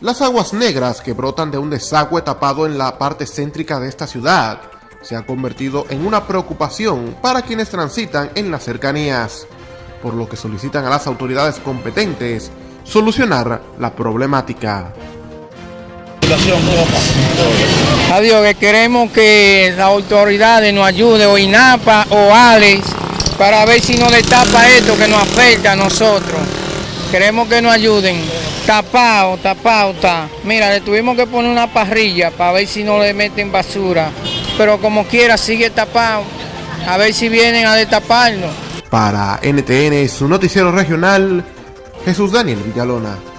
Las aguas negras que brotan de un desagüe tapado en la parte céntrica de esta ciudad se han convertido en una preocupación para quienes transitan en las cercanías, por lo que solicitan a las autoridades competentes solucionar la problemática. Adiós, que queremos que las autoridades nos ayuden, o INAPA o ALEX, para ver si nos destapa esto que nos afecta a nosotros. Queremos que nos ayuden. Tapado, tapado está. Mira, le tuvimos que poner una parrilla para ver si no le meten basura. Pero como quiera, sigue tapado. A ver si vienen a destaparnos. Para NTN, su noticiero regional, Jesús Daniel Villalona.